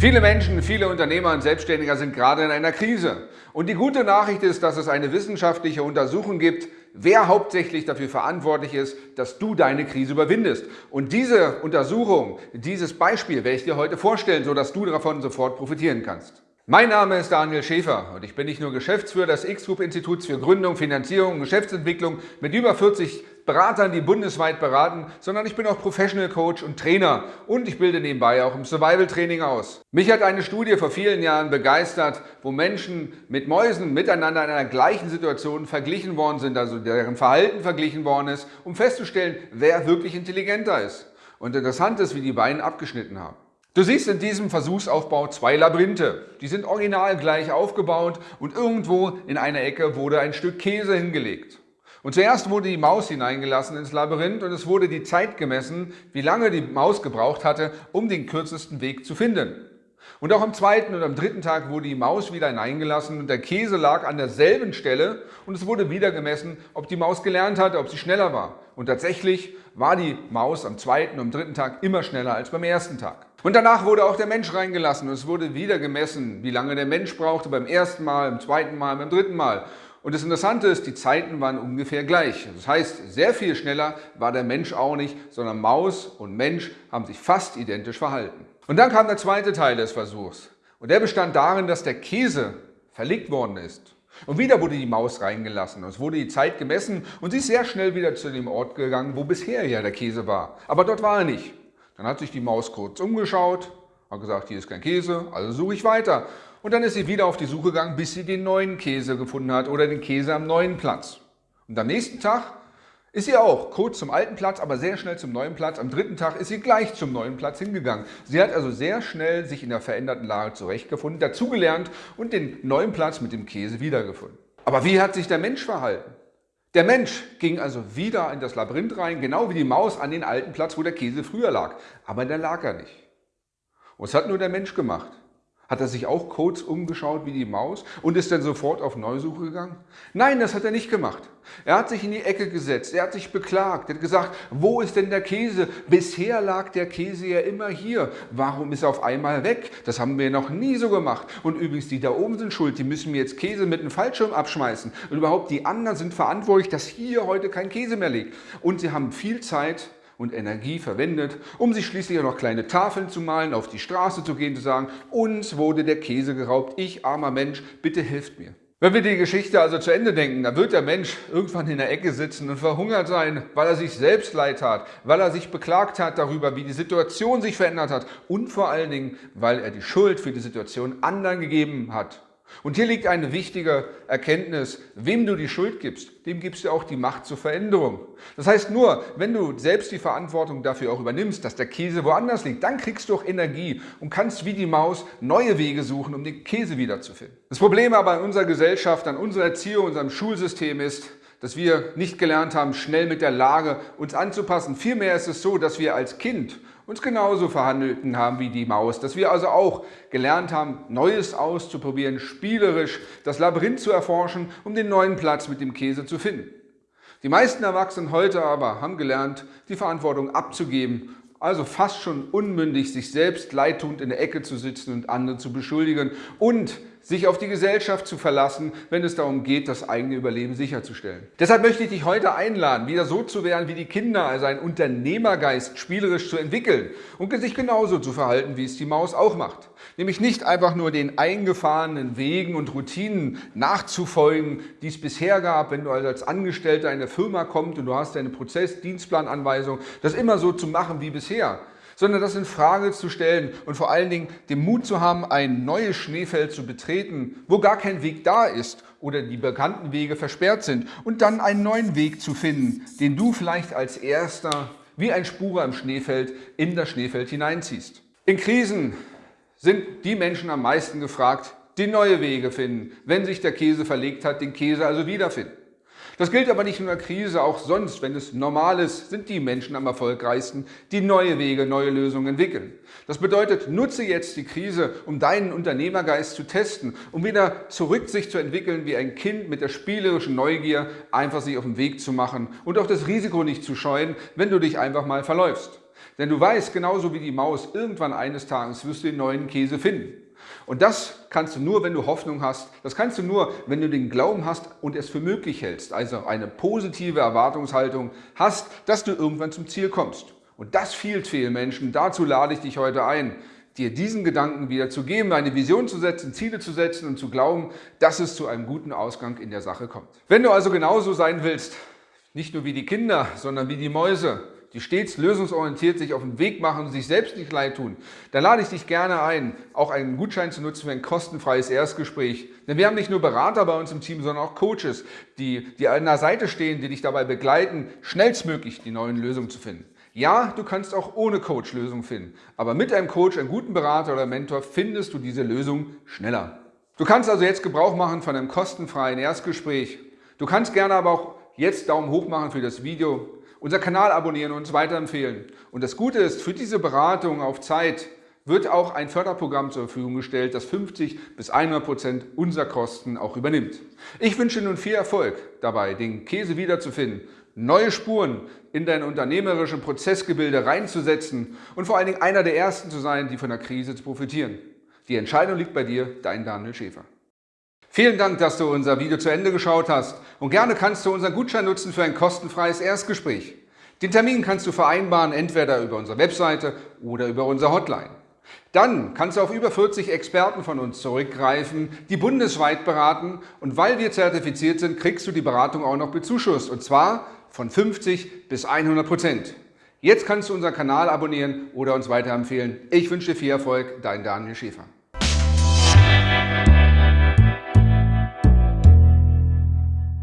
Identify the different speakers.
Speaker 1: Viele Menschen, viele Unternehmer und Selbstständiger sind gerade in einer Krise. Und die gute Nachricht ist, dass es eine wissenschaftliche Untersuchung gibt, wer hauptsächlich dafür verantwortlich ist, dass du deine Krise überwindest. Und diese Untersuchung, dieses Beispiel werde ich dir heute vorstellen, sodass du davon sofort profitieren kannst. Mein Name ist Daniel Schäfer und ich bin nicht nur Geschäftsführer des X-Group-Instituts für Gründung, Finanzierung und Geschäftsentwicklung mit über 40 Beratern, die bundesweit beraten, sondern ich bin auch Professional Coach und Trainer und ich bilde nebenbei auch im Survival Training aus. Mich hat eine Studie vor vielen Jahren begeistert, wo Menschen mit Mäusen miteinander in einer gleichen Situation verglichen worden sind, also deren Verhalten verglichen worden ist, um festzustellen, wer wirklich intelligenter ist. Und interessant ist, wie die beiden abgeschnitten haben. Du siehst in diesem Versuchsaufbau zwei Labyrinthe. Die sind original gleich aufgebaut und irgendwo in einer Ecke wurde ein Stück Käse hingelegt. Und zuerst wurde die Maus hineingelassen ins Labyrinth und es wurde die Zeit gemessen, wie lange die Maus gebraucht hatte, um den kürzesten Weg zu finden. Und auch am zweiten und am dritten Tag wurde die Maus wieder hineingelassen und der Käse lag an derselben Stelle und es wurde wieder gemessen, ob die Maus gelernt hatte, ob sie schneller war. Und tatsächlich war die Maus am zweiten und am dritten Tag immer schneller als beim ersten Tag. Und danach wurde auch der Mensch reingelassen und es wurde wieder gemessen, wie lange der Mensch brauchte beim ersten Mal, beim zweiten Mal, beim dritten Mal. Und das Interessante ist, die Zeiten waren ungefähr gleich. Das heißt, sehr viel schneller war der Mensch auch nicht, sondern Maus und Mensch haben sich fast identisch verhalten. Und dann kam der zweite Teil des Versuchs. Und der bestand darin, dass der Käse verlegt worden ist. Und wieder wurde die Maus reingelassen. Es wurde die Zeit gemessen und sie ist sehr schnell wieder zu dem Ort gegangen, wo bisher ja der Käse war. Aber dort war er nicht. Dann hat sich die Maus kurz umgeschaut, hat gesagt, hier ist kein Käse, also suche ich weiter. Und dann ist sie wieder auf die Suche gegangen, bis sie den neuen Käse gefunden hat oder den Käse am neuen Platz. Und am nächsten Tag ist sie auch kurz zum alten Platz, aber sehr schnell zum neuen Platz. Am dritten Tag ist sie gleich zum neuen Platz hingegangen. Sie hat also sehr schnell sich in der veränderten Lage zurechtgefunden, dazugelernt und den neuen Platz mit dem Käse wiedergefunden. Aber wie hat sich der Mensch verhalten? Der Mensch ging also wieder in das Labyrinth rein, genau wie die Maus an den alten Platz, wo der Käse früher lag. Aber da lag er nicht. Es hat nur der Mensch gemacht. Hat er sich auch kurz umgeschaut wie die Maus und ist dann sofort auf Neusuche gegangen? Nein, das hat er nicht gemacht. Er hat sich in die Ecke gesetzt, er hat sich beklagt, er hat gesagt, wo ist denn der Käse? Bisher lag der Käse ja immer hier. Warum ist er auf einmal weg? Das haben wir noch nie so gemacht. Und übrigens, die da oben sind schuld, die müssen mir jetzt Käse mit einem Fallschirm abschmeißen. Und überhaupt, die anderen sind verantwortlich, dass hier heute kein Käse mehr liegt. Und sie haben viel Zeit und Energie verwendet, um sich schließlich auch noch kleine Tafeln zu malen, auf die Straße zu gehen, zu sagen, uns wurde der Käse geraubt, ich armer Mensch, bitte hilft mir. Wenn wir die Geschichte also zu Ende denken, dann wird der Mensch irgendwann in der Ecke sitzen und verhungert sein, weil er sich selbst leid hat, weil er sich beklagt hat darüber, wie die Situation sich verändert hat und vor allen Dingen, weil er die Schuld für die Situation anderen gegeben hat. Und hier liegt eine wichtige Erkenntnis, wem du die Schuld gibst, dem gibst du auch die Macht zur Veränderung. Das heißt nur, wenn du selbst die Verantwortung dafür auch übernimmst, dass der Käse woanders liegt, dann kriegst du auch Energie und kannst wie die Maus neue Wege suchen, um den Käse wiederzufinden. Das Problem aber in unserer Gesellschaft, an unserer Erziehung, unserem Schulsystem ist, dass wir nicht gelernt haben, schnell mit der Lage uns anzupassen. Vielmehr ist es so, dass wir als Kind uns genauso verhandelten haben wie die Maus, dass wir also auch gelernt haben, Neues auszuprobieren, spielerisch das Labyrinth zu erforschen, um den neuen Platz mit dem Käse zu finden. Die meisten Erwachsenen heute aber haben gelernt, die Verantwortung abzugeben, also fast schon unmündig, sich selbst leidtun in der Ecke zu sitzen und andere zu beschuldigen und sich auf die Gesellschaft zu verlassen, wenn es darum geht, das eigene Überleben sicherzustellen. Deshalb möchte ich dich heute einladen, wieder so zu werden wie die Kinder, also einen Unternehmergeist spielerisch zu entwickeln und sich genauso zu verhalten, wie es die Maus auch macht. Nämlich nicht einfach nur den eingefahrenen Wegen und Routinen nachzufolgen, die es bisher gab, wenn du also als Angestellter in eine Firma kommst und du hast deine Prozess-Dienstplananweisung, das immer so zu machen wie bisher sondern das in Frage zu stellen und vor allen Dingen den Mut zu haben, ein neues Schneefeld zu betreten, wo gar kein Weg da ist oder die bekannten Wege versperrt sind und dann einen neuen Weg zu finden, den du vielleicht als erster wie ein Spurer im Schneefeld in das Schneefeld hineinziehst. In Krisen sind die Menschen am meisten gefragt, die neue Wege finden, wenn sich der Käse verlegt hat, den Käse also wiederfinden. Das gilt aber nicht nur in der Krise, auch sonst, wenn es normal ist, sind die Menschen am erfolgreichsten, die neue Wege, neue Lösungen entwickeln. Das bedeutet, nutze jetzt die Krise, um deinen Unternehmergeist zu testen, um wieder zurück sich zu entwickeln wie ein Kind mit der spielerischen Neugier, einfach sich auf den Weg zu machen und auch das Risiko nicht zu scheuen, wenn du dich einfach mal verläufst. Denn du weißt, genauso wie die Maus, irgendwann eines Tages wirst du den neuen Käse finden. Und das kannst du nur, wenn du Hoffnung hast. Das kannst du nur, wenn du den Glauben hast und es für möglich hältst. Also eine positive Erwartungshaltung hast, dass du irgendwann zum Ziel kommst. Und das fehlt vielen Menschen. Dazu lade ich dich heute ein, dir diesen Gedanken wieder zu geben, eine Vision zu setzen, Ziele zu setzen und zu glauben, dass es zu einem guten Ausgang in der Sache kommt. Wenn du also genauso sein willst, nicht nur wie die Kinder, sondern wie die Mäuse, die stets lösungsorientiert sich auf den Weg machen und sich selbst nicht leid tun, dann lade ich dich gerne ein, auch einen Gutschein zu nutzen für ein kostenfreies Erstgespräch. Denn wir haben nicht nur Berater bei uns im Team, sondern auch Coaches, die dir an der Seite stehen, die dich dabei begleiten, schnellstmöglich die neuen Lösungen zu finden. Ja, du kannst auch ohne Coach Lösungen finden, aber mit einem Coach, einem guten Berater oder Mentor findest du diese Lösung schneller. Du kannst also jetzt Gebrauch machen von einem kostenfreien Erstgespräch. Du kannst gerne aber auch jetzt Daumen hoch machen für das Video unser Kanal abonnieren und uns weiterempfehlen. Und das Gute ist, für diese Beratung auf Zeit wird auch ein Förderprogramm zur Verfügung gestellt, das 50 bis 100 Prozent unserer Kosten auch übernimmt. Ich wünsche nun viel Erfolg dabei, den Käse wiederzufinden, neue Spuren in dein unternehmerische Prozessgebilde reinzusetzen und vor allen Dingen einer der Ersten zu sein, die von der Krise zu profitieren. Die Entscheidung liegt bei dir, dein Daniel Schäfer. Vielen Dank, dass du unser Video zu Ende geschaut hast und gerne kannst du unseren Gutschein nutzen für ein kostenfreies Erstgespräch. Den Termin kannst du vereinbaren, entweder über unsere Webseite oder über unsere Hotline. Dann kannst du auf über 40 Experten von uns zurückgreifen, die bundesweit beraten und weil wir zertifiziert sind, kriegst du die Beratung auch noch bezuschusst und zwar von 50 bis 100 Prozent. Jetzt kannst du unseren Kanal abonnieren oder uns weiterempfehlen. Ich wünsche dir viel Erfolg, dein Daniel Schäfer.